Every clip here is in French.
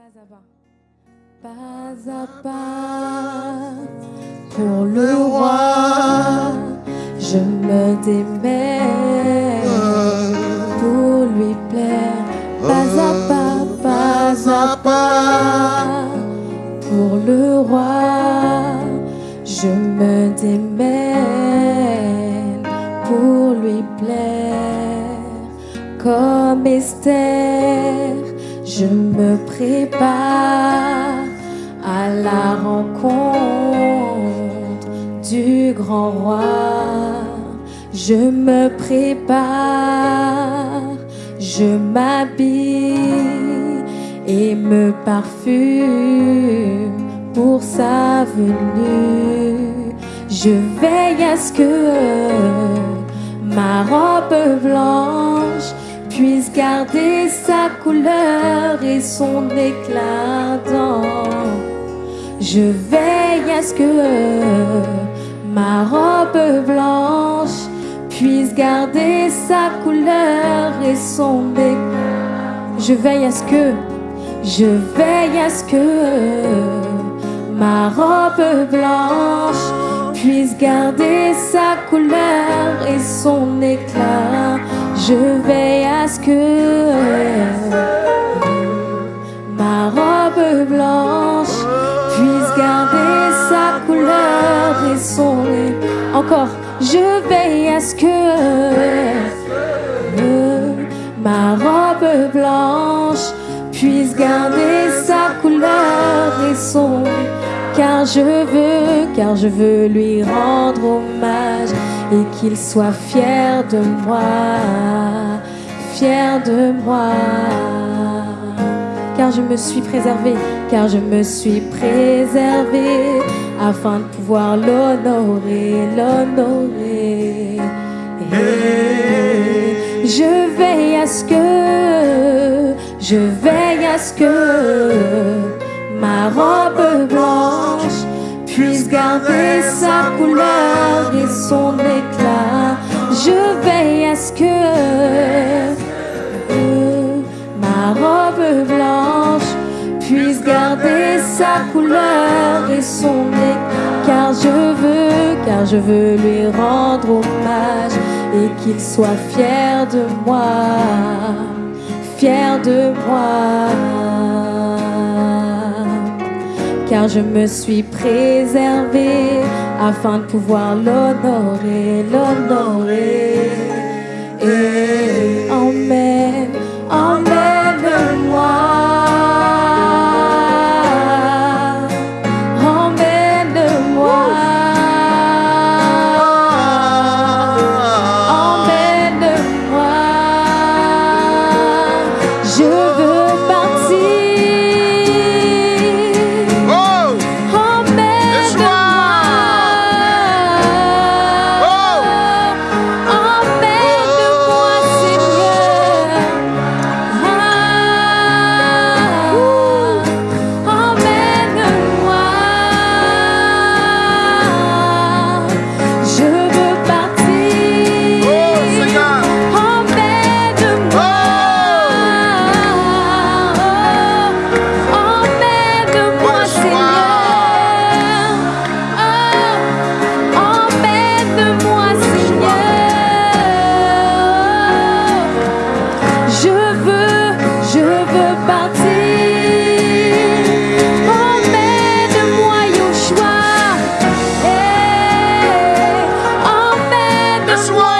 Pas à pas. Pas à pas. Pour le roi, je me démets pour lui plaire. Pas à pas, pas à pas. Pour le roi, je me démène pour lui plaire. Comme Esther, je me prépare à la rencontre du grand roi. Je me prépare, je m'habille et me parfume pour sa venue. Je veille à ce que ma robe blanche puisse garder sa couleur et son éclat. Je veille à ce que ma robe blanche puisse garder sa couleur et son éclat. Je veille à ce que, je veille à ce que ma robe blanche puisse garder sa couleur et son éclat. Je veille que ma robe blanche puisse garder sa couleur et son. Encore, je veille à ce que ma robe blanche puisse garder sa couleur et son car je veux, car je veux lui rendre hommage et qu'il soit fier de moi, de moi. Car je me suis préservé, car je me suis préservé afin de pouvoir l'honorer, l'honorer. Et je veille à ce que, je veille à ce que ma robe blanche puisse garder sa couleur et son éclat. Je veille à ce que blanche puisse garder sa couleur et son éclat. Car je veux, car je veux lui rendre hommage et qu'il soit fier de moi, fier de moi car je me suis préservé afin de pouvoir l'honorer, l'honorer. just one.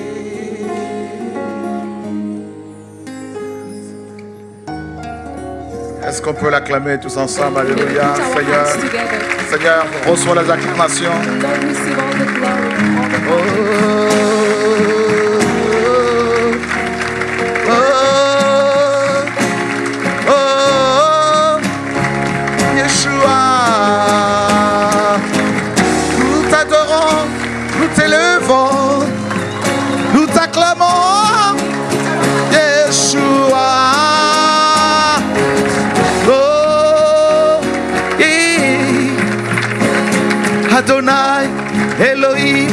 Est-ce qu'on peut l'acclamer tous ensemble? Alléluia. Seigneur. Seigneur, reçois les acclamations. Lord, Adonai, Elohim,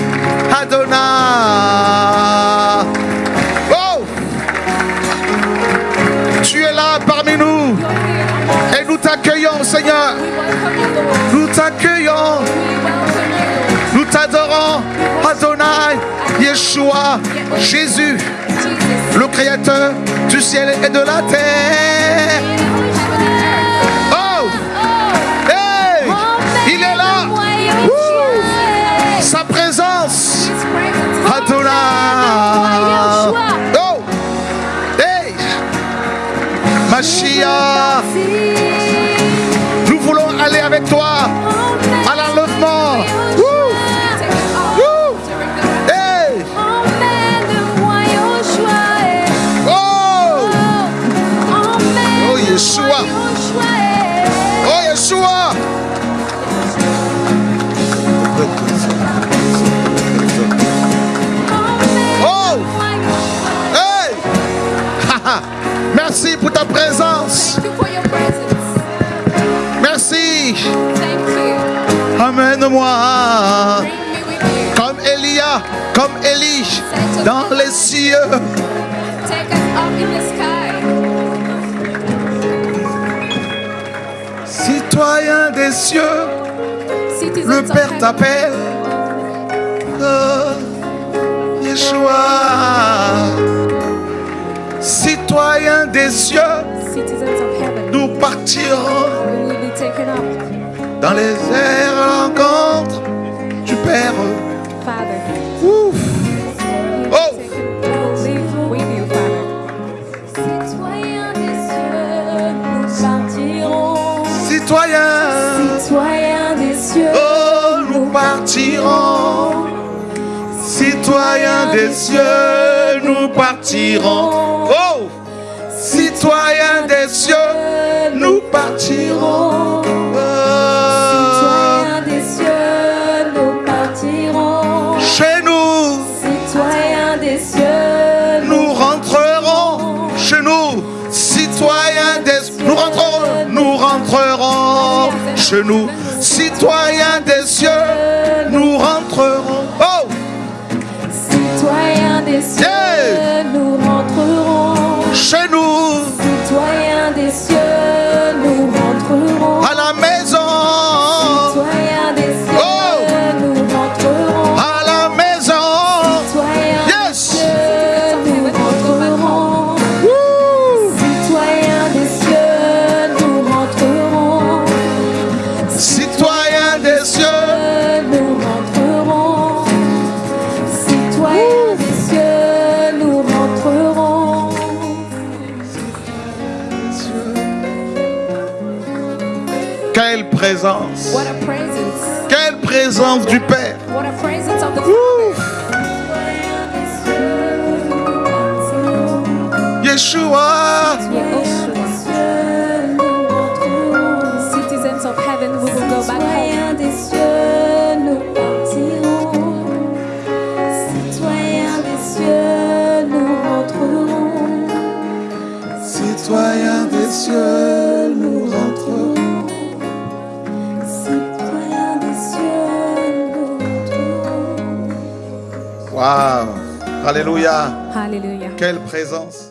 Adonai. Oh! Tu es là parmi nous et nous t'accueillons, Seigneur. Nous t'accueillons, nous t'adorons. Adonai, Yeshua, Jésus, le Créateur du ciel et de la terre. Yeah. Merci pour ta présence. Merci. Amène-moi comme Elia, comme Élie dans les cieux. Citoyen des cieux, le Père t'appelle. Oh, Yeshua. Citoyen des cieux, Citizens of heaven. nous partirons We will be taken up. dans les airs à l'encontre du Père. Father. Ouf. Oh. Citoyens des cieux, nous partirons. Citoyen, Citoyens des cieux, oh, nous partirons. Citoyens des cieux, nous partirons. Oh, citoyens des cieux, nous partirons. Citoyens des cieux, nous partirons. chez nous, Citoyens des cieux, nous rentrerons. Chez nous, citoyens des nous rentrerons, nous rentrerons. Chez nous, citoyens des cieux, nous rentrerons. Oh, citoyens des cieux, Citoyens des cieux, Nous rentrerons. Citoyens des cieux, nous rentrerons. quelle présence, What a presence. quelle présence du Père. What a presence of the. Yeshua, Waouh, Alléluia, Hallelujah. quelle présence.